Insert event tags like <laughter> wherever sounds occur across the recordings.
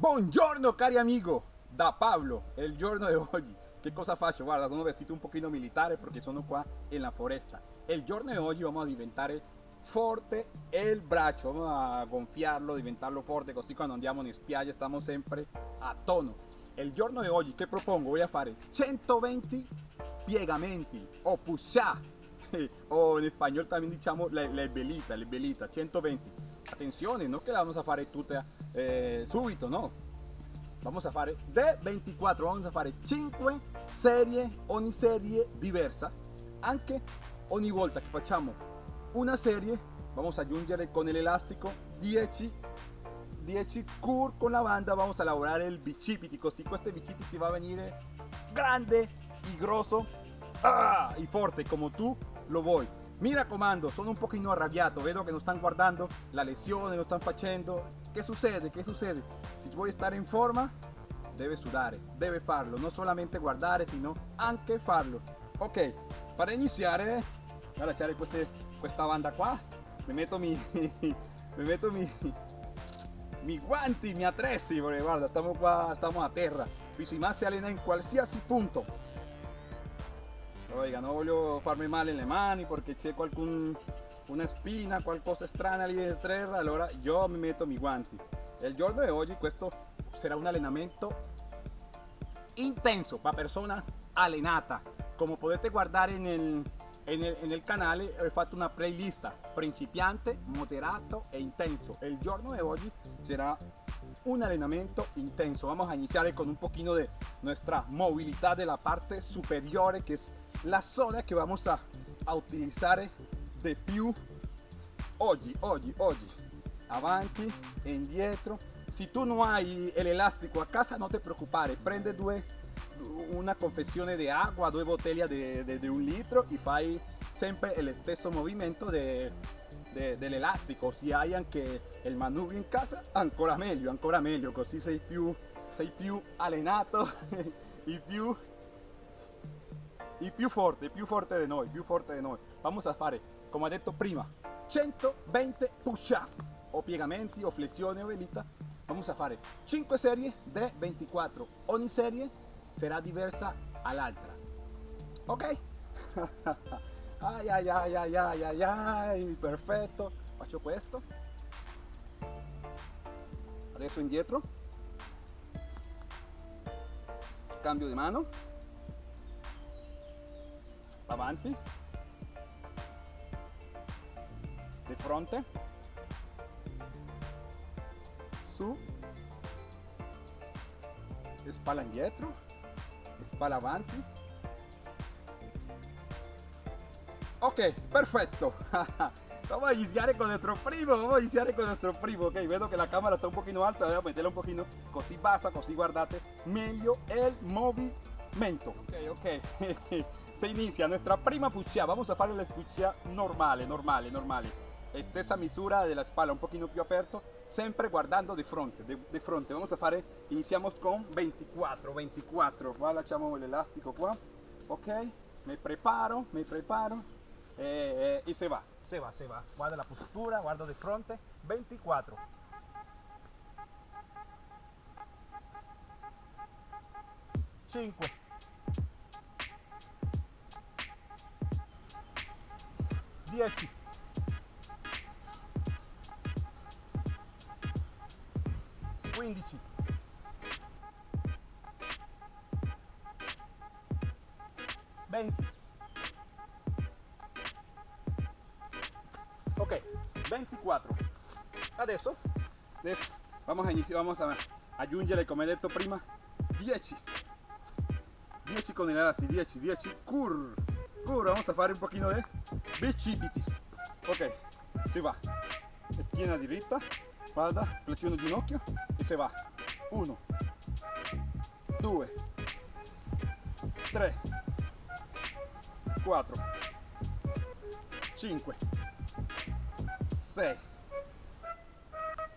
Buongiorno cari amigo, da Pablo, il giorno di oggi. Che cosa faccio? Guarda, sono vestito un pochino militare perché sono qua in la foresta. Il giorno di oggi vamos a diventare forte il braccio, vamos a gonfiarlo, diventarlo forte, così quando andiamo in spiaggia stiamo sempre a tono. Il giorno di oggi che propongo? Voy a fare 120 piegamenti o push <laughs> up o in spagnolo también diciamo le, le velita, le velita, 120 attenzione non che la vamos a fare tutte eh, subito no. Vamos a fare de 24 vamos a fare 5 serie ogni serie diversa anche ogni volta che facciamo una serie vamos a aggiungere con l'elastico 10 10 cur con la banda vamos a lavorare il bicipiti così questo bicipiti va a venire grande y grosso ah, y forte come tu lo vuoi mi raccomando, sono un pochino arrabbiato, vedo che non stanno guardando la lesione, lo stanno facendo. Che succede? Che succede? Se vuoi stare in forma, deve sudare, deve farlo, non solamente guardare, sino anche farlo. Ok, per iniziare, voy a lasciare queste, questa banda qua, mi <laughs> metto mi, mi, metto mi, mi guanti, mi attrezzi, perché guarda, stiamo qua, stiamo a terra. Ma si allena in punto oiga no voglio farmi male le mani perché c'è qualcun una spina qualcosa strana lì in terra allora io mi metto mi guanti il giorno di oggi questo sarà un allenamento intenso per persona allenata come potete guardare nel, nel, nel canale ho fatto una playlist principiante moderato e intenso. Il giorno di oggi sarà un entrenamiento intenso. Vamos a iniciar con un poquito de nuestra movilidad de la parte superior que es la zona que vamos a, a utilizar de più oggi, oggi, oggi. Avanti indietro. Si tu no hai el elástico a casa, no te preocupare. Prende due, una confezione di acqua, due bottiglie di, di, un litro e fai sempre lo stesso movimento de, de, dell'elastico. Se hai anche il manubrio in casa, ancora meglio, ancora meglio. Così sei più, sei più allenato <laughs> e più y più forte, più forte di noi, più forte noi. Vamos a fare, come ho detto prima, 120 push up o piegamenti o flessioni o velita. Vamos a fare 5 serie de 24. Ogni serie sarà diversa all'altra. Ok? <laughs> ay, ay, ay, ay, ay, ay, ay, perfetto. Faccio questo. Adesso indietro. Cambio di mano avanti. Di fronte. Su. Spalla indietro. Spalla avanti. Ok perfetto. <laughs> Vamos a iniciar con nuestro primo vamos a iniciar con nuestro primo. Ok vedo que la cámara está un poquito alta voy a meterla un poquito. Così bassa così guardate. Meglio el movimiento. Ok ok <laughs> se inicia nuestra prima puccia vamos a fare la puccia normale normale normale. Stessa misura della spalla un pochino più aperto sempre guardando di fronte di fronte. Vamos a fare iniziamo con 24 24 qua lasciamo l'elastico qua ok mi preparo mi preparo. E, e, e se va se va se va. Guarda la postura guardo di fronte. 24 5 10 15 20 ok 24 adesso, adesso vamos a iniciar vamos a aggiungere come detto prima. 10 10 con el elástico 10 10 cur cur vamos a fare un pochino de bicipiti. Ok si va. Schiena diritta guarda flessione ginocchio e si va. 1 2 3 4 5 6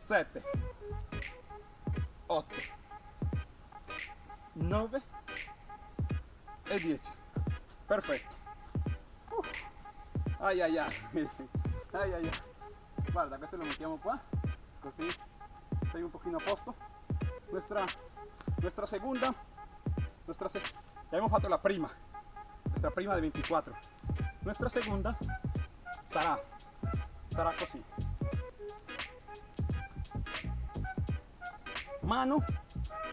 7 8 9 e 10 perfetto Ay, ay, ay. <laughs> Ay, ay, ay. Guarda, questo lo mettiamo qua. Così sei un pochino a posto. nuestra, nuestra segunda, nuestra, ya hemos fatto la prima, nuestra prima de 24. Nuestra segunda sarà, sarà così. Mano,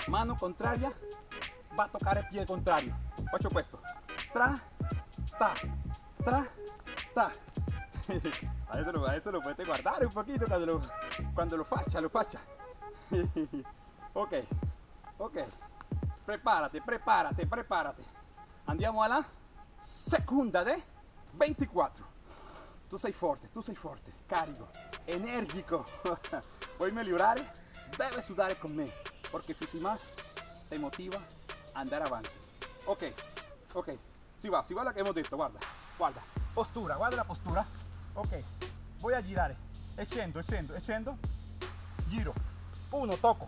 mano contraria, va a tocar el pie contrario. Faccio questo. Tra, ta, tra, ta. <laughs> Lo, adesso lo potete guardare un poquito cuando lo, cuando lo faccia, lo <laughs> ok, ok. Prepárate, prepárate, prepárate. Andiamo alla seconda de 24. Tu sei forte, tu sei forte, carico, energico. <laughs> Vuoi migliorare? Debes sudare con me, porque si más te motiva a andare avanti. Ok, ok, si va, si va lo che hemos detto, guarda, guarda, postura, guarda la postura, ok, voy a girar, echendo, echendo, echendo, giro, uno, toco,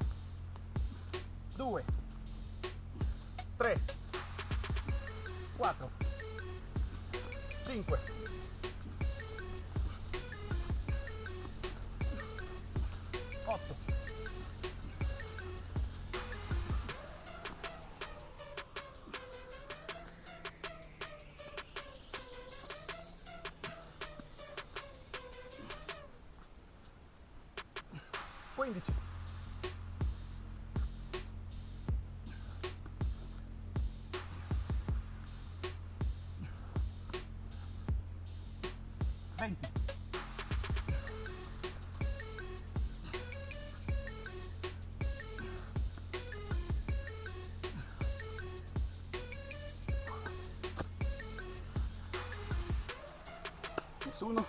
dos, tres, cuatro, cinco, ocho, Nessuno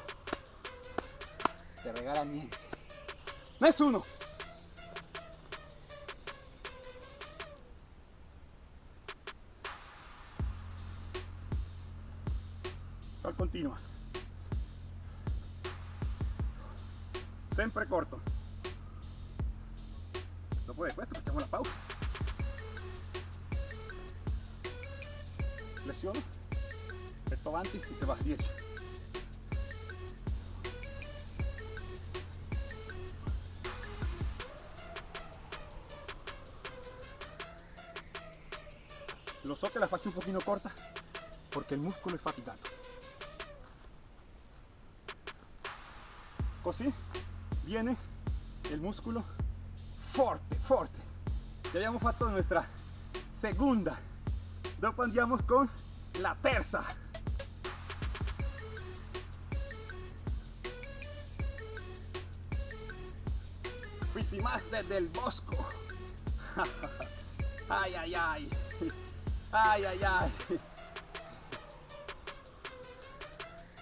te regala niente. Nessuno. Al continua. Sempre corto. Dopo di questo facciamo la pausa. Flessione. Petto avanti e si va 10. So la faccio un poquito corta porque el músculo es fatigado. Così viene el músculo fuerte, fuerte. Ya habíamos fatto nuestra segunda. Dopo andiamo con la terza. Qui más desde el bosco. <laughs> ay, ay, ay. Ay, ay, ay.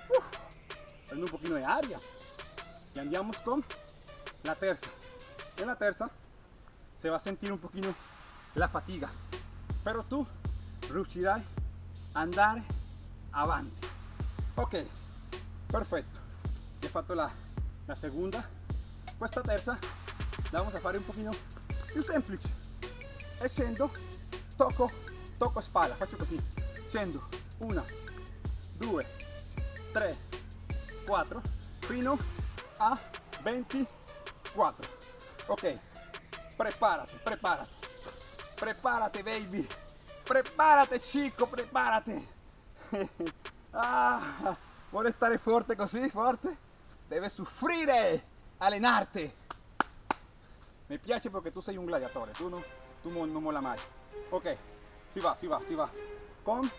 Uf, un poquito de área. Y andamos con la terza. En la terza se va a sentir un poquito la fatiga. Pero tú riuscirai a andare avanti. Ok, perfetto. He fatto la, la seconda. Questa terza la vamos a fare un pochino più semplice. E tocco tocco spalla, faccio così, scendo, una, due, tre, quattro, fino. A. 24. Ok, prepárate, prepárate, prepárate baby, prepárate chico, prepárate. <laughs> ah, vuole stare forte così, forte? Deve soffrire, allenarte. Mi piace perché tu sei un gladiatore, tu, no, tu non mola mai. Ok, si va, si va, si va. Con,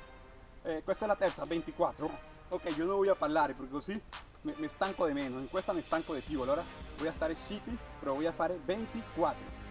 eh, questa è la terza, 24. Ok, io non voglio parlare perché così mi, mi stanco di meno, in questa mi stanco di più, allora voy a stare zitti, però voy a fare 24.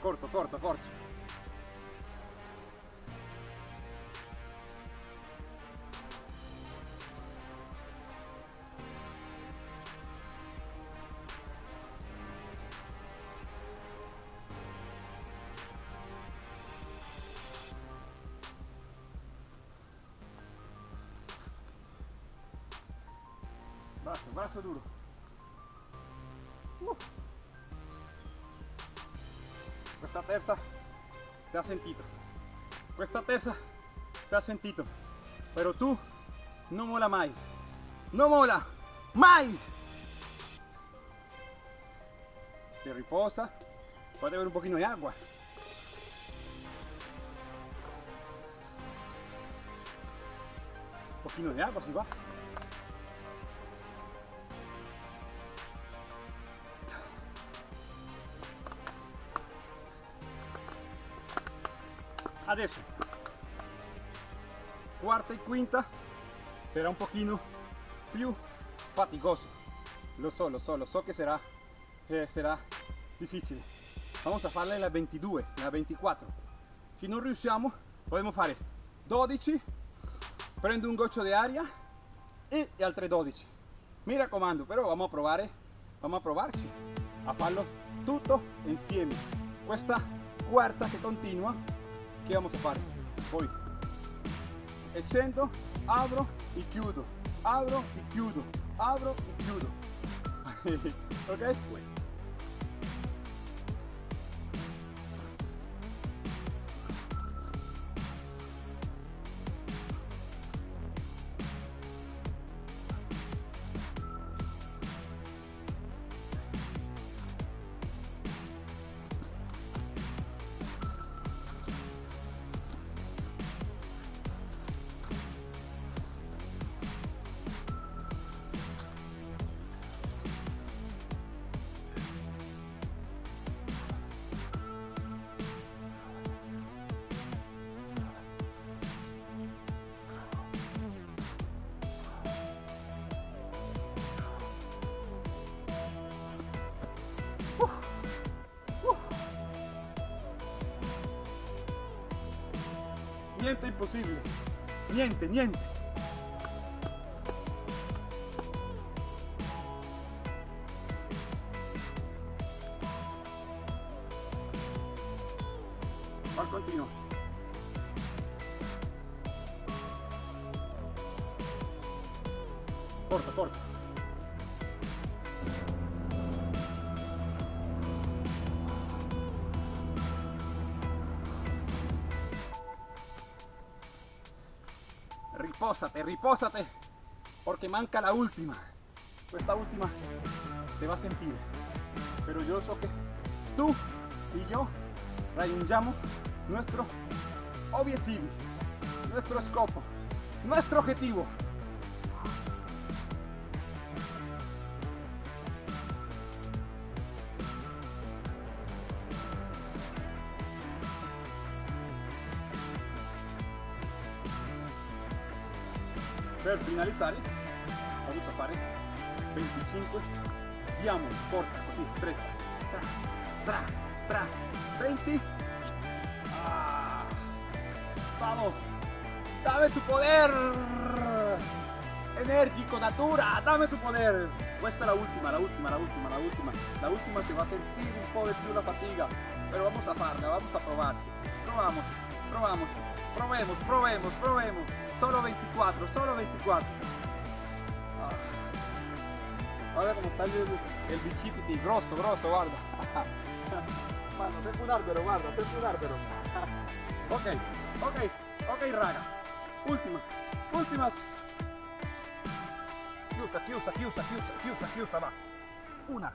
Corto, corto, corto. Brazo, brazo duro. Uh. Questa terza ti ha sentito. Questa terza ti ha sentito. Pero tú no mola mai. No mola mai. Te riposa. Puede beber un poquito de agua. Un poquito de agua si va. Adesso. Quarta e quinta. Sarà un pochino più faticoso lo so lo so lo so che sarà eh, sarà difficile. Vamos a farle la 22 la 24 se non riusciamo possiamo fare 12 prendo un goccio di aria e altre 12 mi raccomando però vamo a provare vamo a provarci a farlo tutto insieme. Questa quarta che continua che vamos a fare? Poi accendo, apro e chiudo, apro e chiudo, apro <laughs> e chiudo. ok? Niente imposible. Niente, niente. Ripósate, ripósate, porque manca la última. Esta última te va a sentir. Pero yo sé que tú y yo raggiungiamo nuestro objetivo, nuestro scopo, nuestro objetivo. Per finalizzare vamos a fare 25 diamo corta così stretta tra tra tra 20 ah, vamos. Dame tu poder. Energico natura dame tu poder. Questa è la ultima la ultima la ultima la ultima la ultima si va a sentire un po' di più la fatica vamos a farla vamos a provarci probamos probamos. Probemos probemos probemos. Solo 24 solo 24 ah. guarda come sta il, il bicipiti grosso grosso guarda Mano, sembra un albero guarda sembra un albero <laughs> ok ok ok raga. Ultima ultima chiusa chiusa chiusa chiusa chiusa chiusa va. Una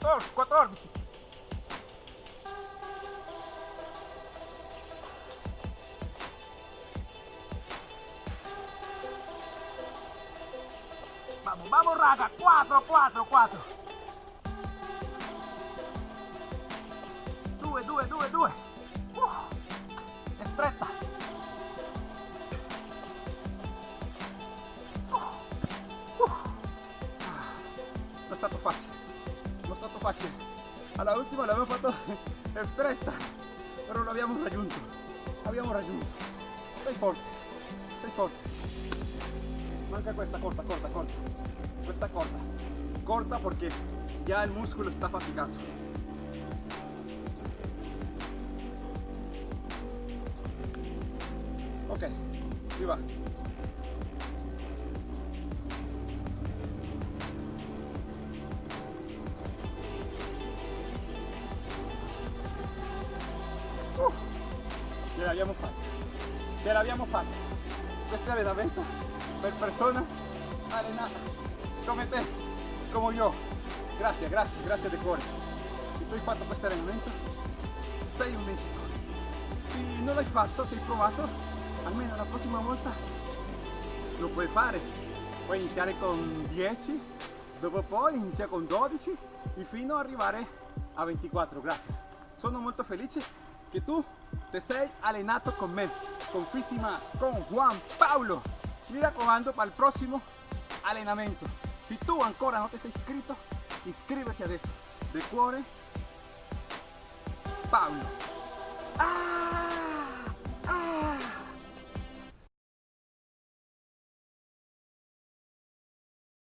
14, 14. Vamos, vamos raga, 4, 4, 4. Apache. A la última la <laughs> habíamos fatto el stretta, pero lo habíamos raggiunto. habíamos raggiunto. Sei forte, sei forte. Manca questa corta, corta, corta. Questa corta. Corta porque ya el músculo está fatigado. Ce l'abbiamo fatta ce l'abbiamo fatta questo è allenamento per persona allenata come te come io grazie grazie grazie di cuore se tu hai fatto questo allenamento sei un vincitore se non l'hai fatto se hai provato almeno la prossima volta lo puoi fare puoi iniziare con 10 dopo poi inizia con 12 e fino ad arrivare a 24 grazie sono molto felice che tu te sei allenato con me con Fisimas con Juan Paulo mi raccomando para il prossimo allenamento se tu ancora non ti sei iscritto iscriviti adesso de cuore Paolo ah!